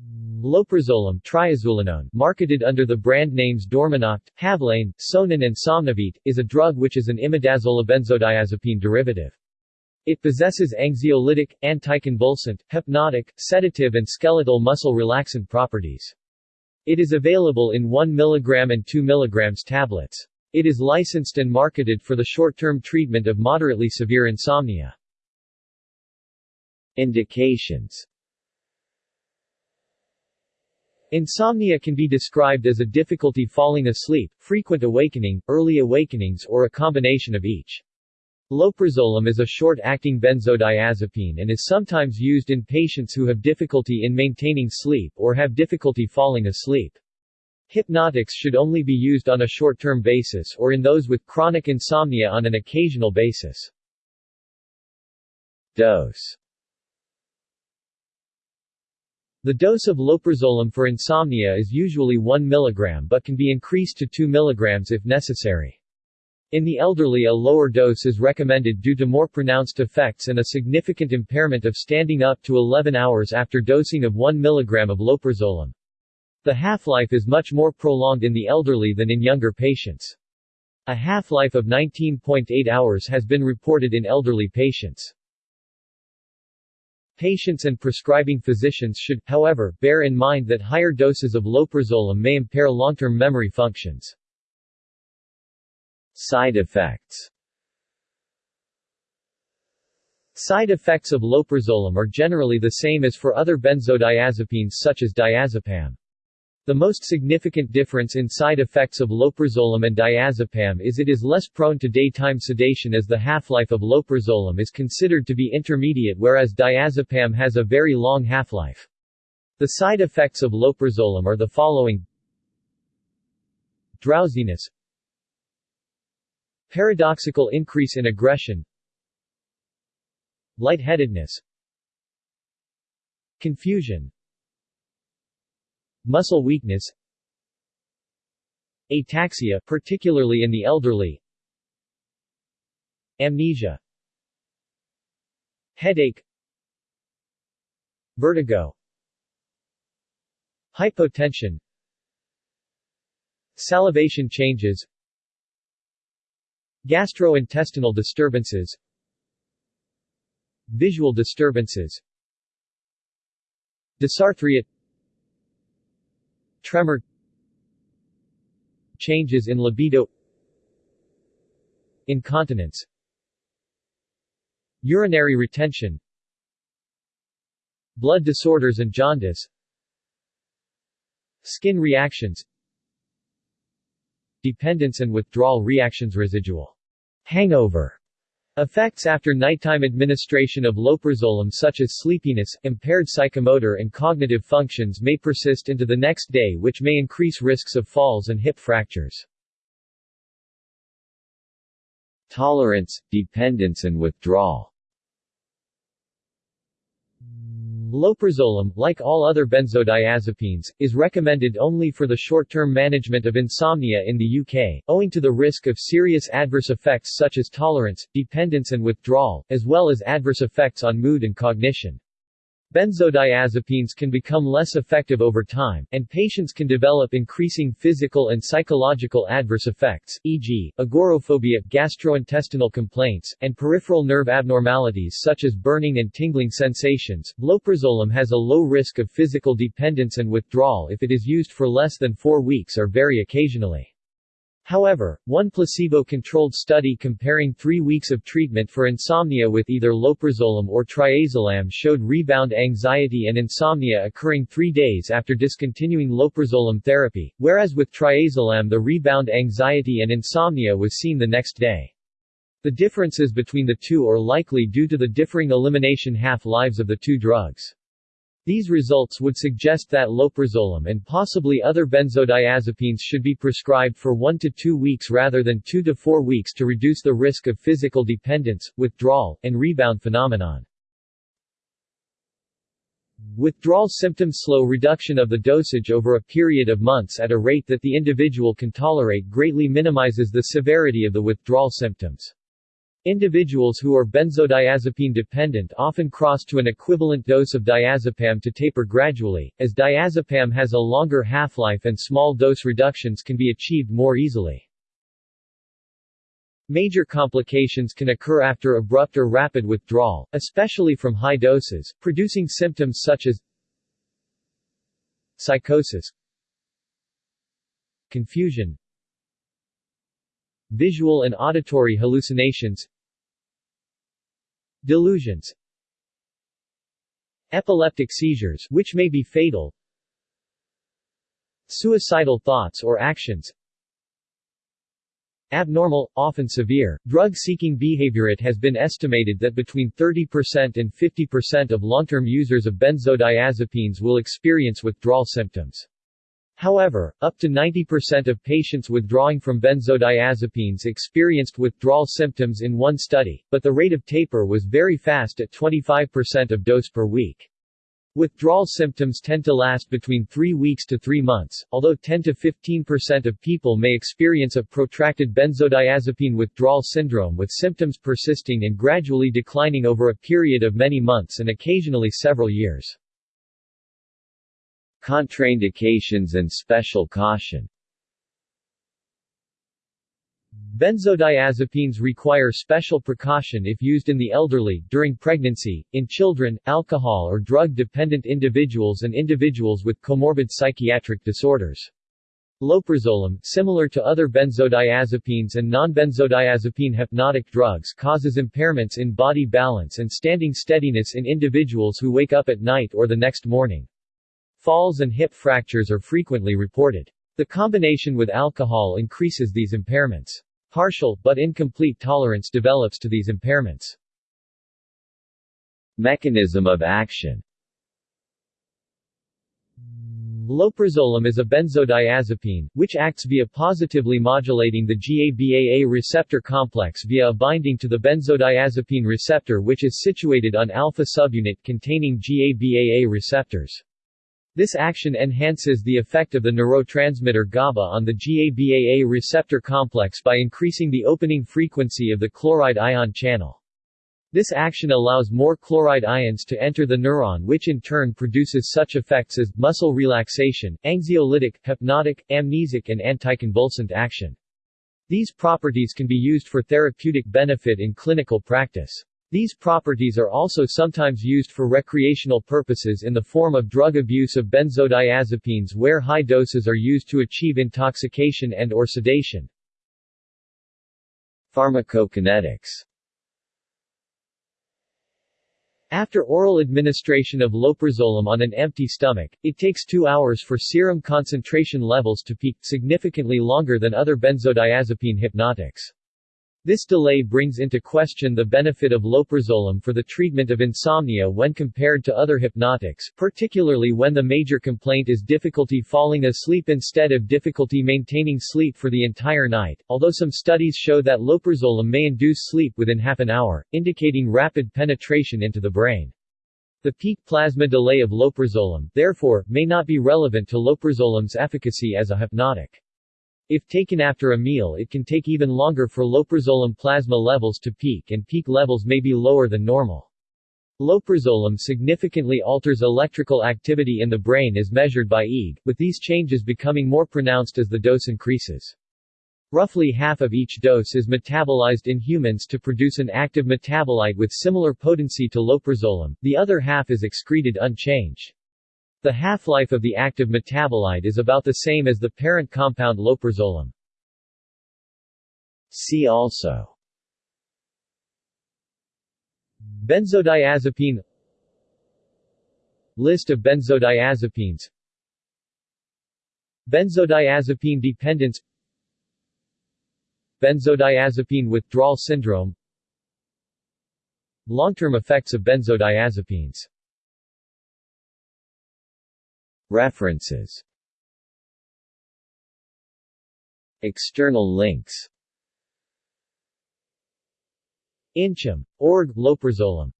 Loprazolam triazulenone, marketed under the brand names Dormonoct, Havlane, Sonin and Somnovit, is a drug which is an imidazolabenzodiazepine derivative. It possesses anxiolytic, anticonvulsant, hypnotic, sedative and skeletal muscle relaxant properties. It is available in 1 mg and 2 mg tablets. It is licensed and marketed for the short-term treatment of moderately severe insomnia. Indications Insomnia can be described as a difficulty falling asleep, frequent awakening, early awakenings or a combination of each. Loprazolam is a short-acting benzodiazepine and is sometimes used in patients who have difficulty in maintaining sleep or have difficulty falling asleep. Hypnotics should only be used on a short-term basis or in those with chronic insomnia on an occasional basis. Dose The dose of loprazolam for insomnia is usually 1 mg but can be increased to 2 mg if necessary. In the elderly a lower dose is recommended due to more pronounced effects and a significant impairment of standing up to 11 hours after dosing of 1 mg of loprazolam. The half-life is much more prolonged in the elderly than in younger patients. A half-life of 19.8 hours has been reported in elderly patients. Patients and prescribing physicians should, however, bear in mind that higher doses of loprazolam may impair long-term memory functions. Side effects Side effects of loprazolam are generally the same as for other benzodiazepines such as diazepam. The most significant difference in side effects of loprazolam and diazepam is it is less prone to daytime sedation as the half-life of loprazolam is considered to be intermediate whereas diazepam has a very long half-life. The side effects of loprazolam are the following. Drowsiness. Paradoxical increase in aggression. Lightheadedness. Confusion Muscle weakness Ataxia, particularly in the elderly Amnesia Headache Vertigo Hypotension Salivation changes Gastrointestinal disturbances Visual disturbances Dysarthria Tremor. Changes in libido. Incontinence. Urinary retention. Blood disorders and jaundice. Skin reactions. Dependence and withdrawal reactions Residual. Hangover Effects after nighttime administration of loprazolam such as sleepiness, impaired psychomotor and cognitive functions may persist into the next day which may increase risks of falls and hip fractures. Tolerance, dependence and withdrawal Loprazolam, like all other benzodiazepines, is recommended only for the short-term management of insomnia in the UK, owing to the risk of serious adverse effects such as tolerance, dependence and withdrawal, as well as adverse effects on mood and cognition. Benzodiazepines can become less effective over time, and patients can develop increasing physical and psychological adverse effects, e.g., agoraphobia, gastrointestinal complaints, and peripheral nerve abnormalities such as burning and tingling sensations. Loprazolam has a low risk of physical dependence and withdrawal if it is used for less than four weeks or very occasionally. However, one placebo-controlled study comparing three weeks of treatment for insomnia with either loprazolam or triazolam showed rebound anxiety and insomnia occurring three days after discontinuing loprazolam therapy, whereas with triazolam the rebound anxiety and insomnia was seen the next day. The differences between the two are likely due to the differing elimination half-lives of the two drugs. These results would suggest that loprazolam and possibly other benzodiazepines should be prescribed for 1 to 2 weeks rather than 2 to 4 weeks to reduce the risk of physical dependence, withdrawal, and rebound phenomenon. Withdrawal symptoms slow reduction of the dosage over a period of months at a rate that the individual can tolerate greatly minimizes the severity of the withdrawal symptoms. Individuals who are benzodiazepine dependent often cross to an equivalent dose of diazepam to taper gradually, as diazepam has a longer half-life and small dose reductions can be achieved more easily. Major complications can occur after abrupt or rapid withdrawal, especially from high doses, producing symptoms such as psychosis, confusion, visual and auditory hallucinations, delusions, epileptic seizures which may be fatal, suicidal thoughts or actions, Abnormal, often severe, drug-seeking behavior. It has been estimated that between 30% and 50% of long-term users of benzodiazepines will experience withdrawal symptoms. However, up to 90% of patients withdrawing from benzodiazepines experienced withdrawal symptoms in one study, but the rate of taper was very fast at 25% of dose per week. Withdrawal symptoms tend to last between 3 weeks to 3 months, although 10 to 15% of people may experience a protracted benzodiazepine withdrawal syndrome with symptoms persisting and gradually declining over a period of many months and occasionally several years. Contraindications and special caution Benzodiazepines require special precaution if used in the elderly, during pregnancy, in children, alcohol or drug-dependent individuals and individuals with comorbid psychiatric disorders. Loprazolam, similar to other benzodiazepines and non-benzodiazepine hypnotic drugs causes impairments in body balance and standing steadiness in individuals who wake up at night or the next morning. Falls and hip fractures are frequently reported. The combination with alcohol increases these impairments. Partial, but incomplete tolerance develops to these impairments. Mechanism of action Loprazolam is a benzodiazepine, which acts via positively modulating the GABAA receptor complex via a binding to the benzodiazepine receptor which is situated on alpha subunit containing GABAA receptors. This action enhances the effect of the neurotransmitter GABA on the GABAA receptor complex by increasing the opening frequency of the chloride ion channel. This action allows more chloride ions to enter the neuron which in turn produces such effects as, muscle relaxation, anxiolytic, hypnotic, amnesic and anticonvulsant action. These properties can be used for therapeutic benefit in clinical practice. These properties are also sometimes used for recreational purposes in the form of drug abuse of benzodiazepines where high doses are used to achieve intoxication and or sedation. Pharmacokinetics After oral administration of loprazolam on an empty stomach, it takes two hours for serum concentration levels to peak, significantly longer than other benzodiazepine hypnotics. This delay brings into question the benefit of loprazolam for the treatment of insomnia when compared to other hypnotics, particularly when the major complaint is difficulty falling asleep instead of difficulty maintaining sleep for the entire night, although some studies show that loprazolam may induce sleep within half an hour, indicating rapid penetration into the brain. The peak plasma delay of loprazolam, therefore, may not be relevant to loprazolam's efficacy as a hypnotic. If taken after a meal it can take even longer for loprazolam plasma levels to peak and peak levels may be lower than normal. Loprazolam significantly alters electrical activity in the brain as measured by EEG, with these changes becoming more pronounced as the dose increases. Roughly half of each dose is metabolized in humans to produce an active metabolite with similar potency to loprazolam, the other half is excreted unchanged. The half-life of the active metabolite is about the same as the parent compound loprazolam. See also. Benzodiazepine. List of benzodiazepines. Benzodiazepine dependence. Benzodiazepine withdrawal syndrome. Long-term effects of benzodiazepines References External links Inchem. Org. Loprazolam